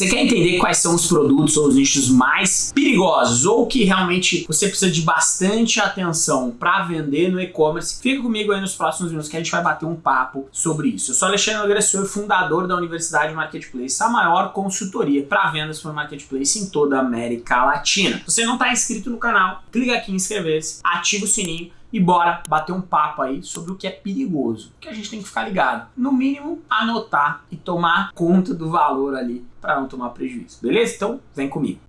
Você quer entender quais são os produtos ou os nichos mais perigosos ou que realmente você precisa de bastante atenção para vender no e-commerce? Fica comigo aí nos próximos minutos que a gente vai bater um papo sobre isso. Eu sou Alexandre Agressor, fundador da Universidade Marketplace, a maior consultoria para vendas por Marketplace em toda a América Latina. Se você não está inscrito no canal, clica aqui em inscrever-se, ativa o sininho e bora bater um papo aí sobre o que é perigoso, que a gente tem que ficar ligado. No mínimo, anotar e tomar conta do valor ali para não tomar prejuízo, beleza? Então, vem comigo.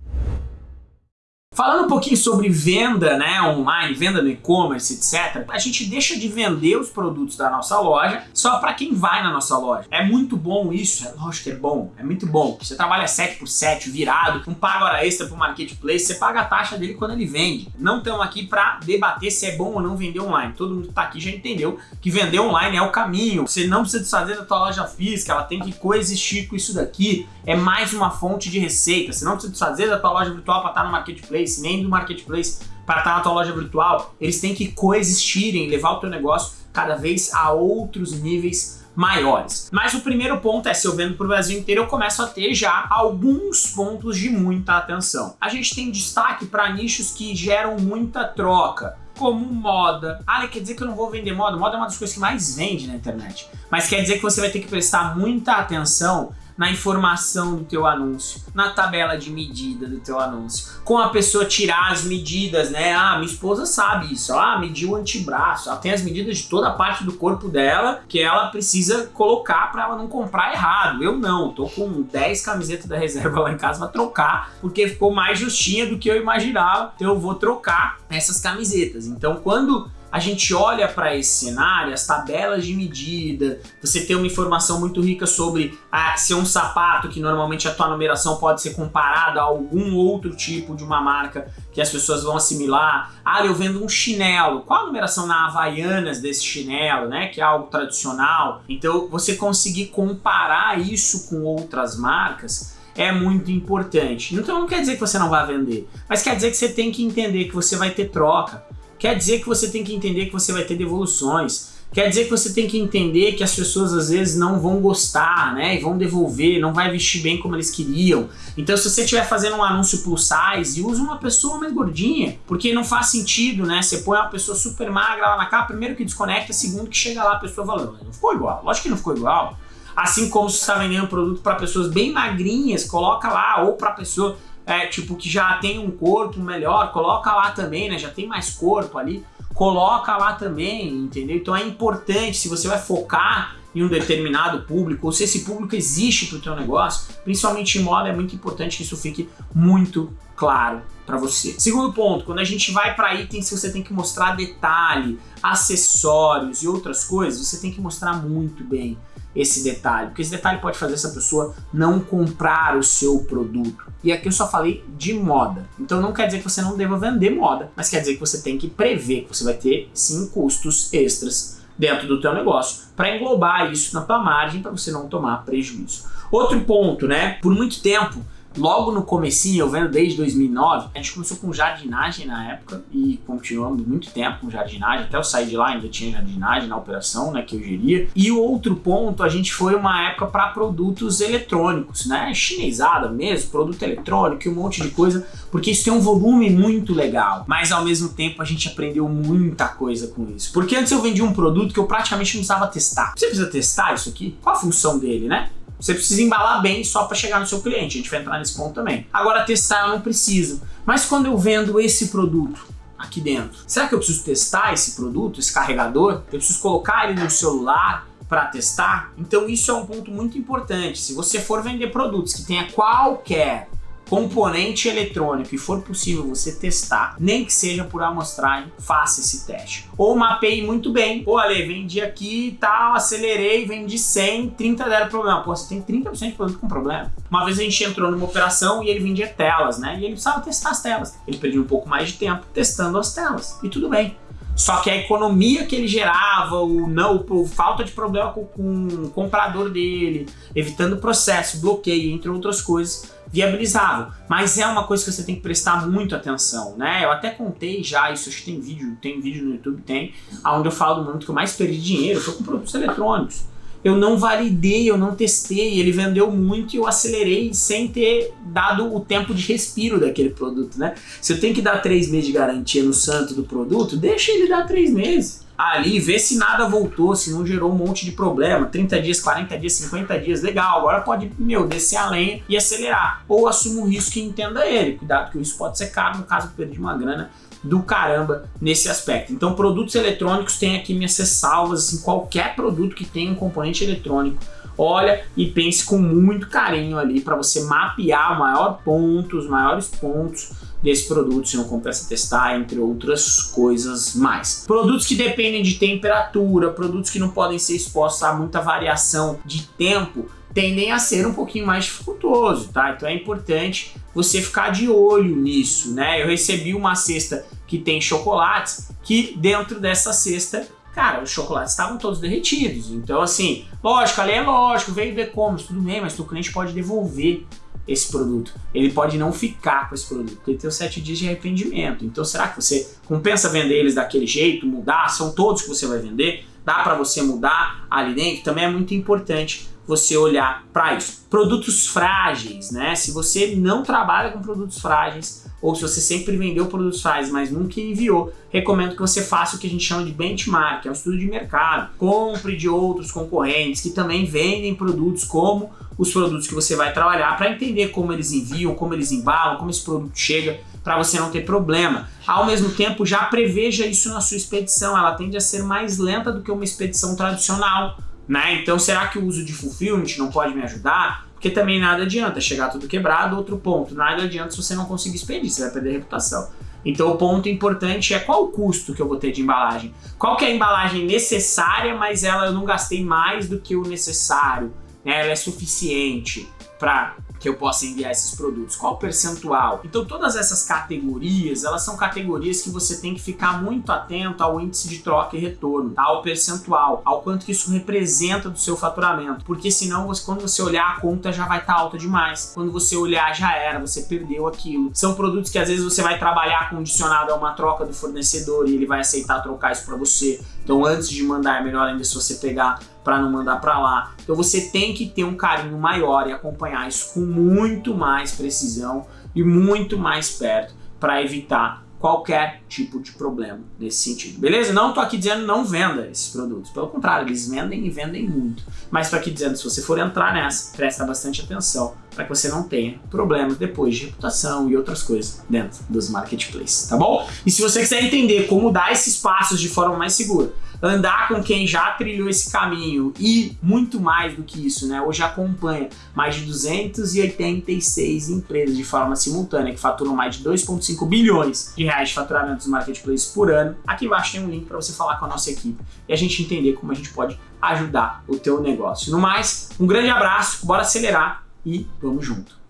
Falando um pouquinho sobre venda né, online, venda no e-commerce, etc., a gente deixa de vender os produtos da nossa loja só para quem vai na nossa loja. É muito bom isso, é lógico que é bom, é muito bom. Você trabalha 7 por 7 virado, não paga hora extra para o marketplace, você paga a taxa dele quando ele vende. Não estamos aqui para debater se é bom ou não vender online. Todo mundo que está aqui já entendeu que vender online é o caminho. Você não precisa desfazer da tua loja física, ela tem que coexistir com isso daqui. É mais uma fonte de receita. Você não precisa desfazer da tua loja virtual para estar no marketplace marketplace, nem do marketplace para estar na tua loja virtual, eles têm que coexistirem, levar o teu negócio cada vez a outros níveis maiores. Mas o primeiro ponto é, se eu vendo para o Brasil inteiro, eu começo a ter já alguns pontos de muita atenção. A gente tem destaque para nichos que geram muita troca, como moda. Ah, quer dizer que eu não vou vender moda? Moda é uma das coisas que mais vende na internet. Mas quer dizer que você vai ter que prestar muita atenção na informação do teu anúncio, na tabela de medida do teu anúncio, com a pessoa tirar as medidas, né? Ah, minha esposa sabe isso, ah, mediu o antebraço, ela tem as medidas de toda a parte do corpo dela que ela precisa colocar para ela não comprar errado. Eu não, tô com 10 camisetas da reserva lá em casa para trocar, porque ficou mais justinha do que eu imaginava, então eu vou trocar essas camisetas. Então quando a gente olha para esse cenário, as tabelas de medida, você tem uma informação muito rica sobre ah, se é um sapato que normalmente a tua numeração pode ser comparada a algum outro tipo de uma marca que as pessoas vão assimilar. Ah, eu vendo um chinelo, qual a numeração na Havaianas desse chinelo, né, que é algo tradicional. Então você conseguir comparar isso com outras marcas é muito importante. Então não quer dizer que você não vai vender, mas quer dizer que você tem que entender que você vai ter troca, Quer dizer que você tem que entender que você vai ter devoluções. Quer dizer que você tem que entender que as pessoas às vezes não vão gostar, né? E vão devolver, não vai vestir bem como eles queriam. Então se você estiver fazendo um anúncio plus size, use uma pessoa mais gordinha, porque não faz sentido, né? Você põe uma pessoa super magra lá na capa, primeiro que desconecta, segundo que chega lá a pessoa falando, não ficou igual. Lógico que não ficou igual. Assim como se você está vendendo um produto para pessoas bem magrinhas, coloca lá, ou para pessoa é, tipo, que já tem um corpo melhor, coloca lá também, né? Já tem mais corpo ali, coloca lá também, entendeu? Então é importante, se você vai focar em um determinado público, ou se esse público existe para o teu negócio, principalmente em moda, é muito importante que isso fique muito claro para você. Segundo ponto, quando a gente vai para itens que você tem que mostrar detalhe, acessórios e outras coisas, você tem que mostrar muito bem esse detalhe, porque esse detalhe pode fazer essa pessoa não comprar o seu produto. E aqui eu só falei de moda. Então não quer dizer que você não deva vender moda, mas quer dizer que você tem que prever que você vai ter sim custos extras dentro do teu negócio para englobar isso na tua margem para você não tomar prejuízo. Outro ponto, né? Por muito tempo logo no comecinho, eu vendo desde 2009, a gente começou com jardinagem na época e continuamos muito tempo com jardinagem, até eu sair de lá ainda tinha jardinagem na operação, né, que eu geria. E o outro ponto, a gente foi uma época para produtos eletrônicos, né, chinesada mesmo, produto eletrônico e um monte de coisa, porque isso tem um volume muito legal, mas ao mesmo tempo a gente aprendeu muita coisa com isso. Porque antes eu vendia um produto que eu praticamente não precisava testar. Você precisa testar isso aqui? Qual a função dele, né? Você precisa embalar bem só para chegar no seu cliente, a gente vai entrar nesse ponto também. Agora testar eu não preciso. Mas quando eu vendo esse produto aqui dentro, será que eu preciso testar esse produto, esse carregador? Eu preciso colocar ele no celular para testar? Então isso é um ponto muito importante. Se você for vender produtos que tenha qualquer componente eletrônico e for possível você testar, nem que seja por amostragem, faça esse teste. Ou mapeie muito bem. Pô, Ale, vendi aqui e tal, acelerei, vendi 100, 30 deram problema. Pô, você tem 30% de produto com problema. Uma vez a gente entrou numa operação e ele vendia telas, né? E ele precisava testar as telas. Ele perdeu um pouco mais de tempo testando as telas. E tudo bem. Só que a economia que ele gerava, o não, o falta de problema com, com o comprador dele, evitando processo, bloqueio, entre outras coisas, viabilizável. Mas é uma coisa que você tem que prestar muito atenção, né? Eu até contei já, isso acho que tem vídeo, tem vídeo no YouTube, tem, onde eu falo do momento que eu mais perdi dinheiro, foi com produtos eletrônicos. Eu não validei, eu não testei, ele vendeu muito e eu acelerei sem ter dado o tempo de respiro daquele produto, né? Se eu tenho que dar três meses de garantia no santo do produto, deixa ele dar três meses ali, vê se nada voltou, se não gerou um monte de problema, 30 dias, 40 dias, 50 dias, legal, agora pode, meu, descer a lenha e acelerar. Ou assuma um risco e entenda ele, cuidado que isso pode ser caro, no caso eu perdi uma grana do caramba nesse aspecto. Então produtos eletrônicos tem aqui minhas ressalvas, assim, qualquer produto que tenha um componente eletrônico, olha e pense com muito carinho ali para você mapear o maior ponto, os maiores pontos desse produto, se não compensa testar, entre outras coisas mais. Produtos que dependem de temperatura, produtos que não podem ser expostos a muita variação de tempo, tendem a ser um pouquinho mais dificultoso, tá? Então é importante você ficar de olho nisso, né? Eu recebi uma cesta que tem chocolates, que dentro dessa cesta cara, os chocolates estavam todos derretidos. Então, assim, lógico, ali é lógico, veio do e-commerce, tudo bem, mas o cliente pode devolver esse produto. Ele pode não ficar com esse produto, porque ele tem os sete dias de arrependimento. Então será que você compensa vender eles daquele jeito, mudar? São todos que você vai vender? Dá para você mudar ali dentro? Também é muito importante você olhar para isso. Produtos frágeis, né? Se você não trabalha com produtos frágeis, ou se você sempre vendeu produtos frágeis, mas nunca enviou, recomendo que você faça o que a gente chama de benchmark, é um estudo de mercado. Compre de outros concorrentes que também vendem produtos como os produtos que você vai trabalhar para entender como eles enviam, como eles embalam, como esse produto chega, para você não ter problema. Ao mesmo tempo, já preveja isso na sua expedição, ela tende a ser mais lenta do que uma expedição tradicional. Né? Então, será que o uso de fulfillment não pode me ajudar? Porque também nada adianta chegar tudo quebrado. Outro ponto, nada adianta se você não conseguir expedir, você vai perder reputação. Então o ponto importante é qual o custo que eu vou ter de embalagem. Qual que é a embalagem necessária, mas ela eu não gastei mais do que o necessário né, ela é suficiente para que eu possa enviar esses produtos? Qual o percentual? Então todas essas categorias, elas são categorias que você tem que ficar muito atento ao índice de troca e retorno, tá? ao percentual, ao quanto que isso representa do seu faturamento, porque senão você, quando você olhar a conta já vai estar tá alta demais, quando você olhar já era, você perdeu aquilo. São produtos que às vezes você vai trabalhar condicionado a uma troca do fornecedor e ele vai aceitar trocar isso para você. Então antes de mandar é melhor ainda se você pegar para não mandar para lá. Então você tem que ter um carinho maior e acompanhar isso com muito mais precisão e muito mais perto para evitar qualquer tipo de problema nesse sentido, beleza? Não tô aqui dizendo não venda esses produtos, pelo contrário, eles vendem e vendem muito. Mas tô aqui dizendo, se você for entrar nessa, presta bastante atenção para que você não tenha problemas depois de reputação e outras coisas dentro dos marketplaces, tá bom? E se você quiser entender como dar esses passos de forma mais segura, andar com quem já trilhou esse caminho e muito mais do que isso, né? Hoje acompanha mais de 286 empresas de forma simultânea que faturam mais de 2,5 bilhões de reais de faturamento dos marketplaces por ano. Aqui embaixo tem um link para você falar com a nossa equipe e a gente entender como a gente pode ajudar o teu negócio. No mais, um grande abraço, bora acelerar e vamos junto.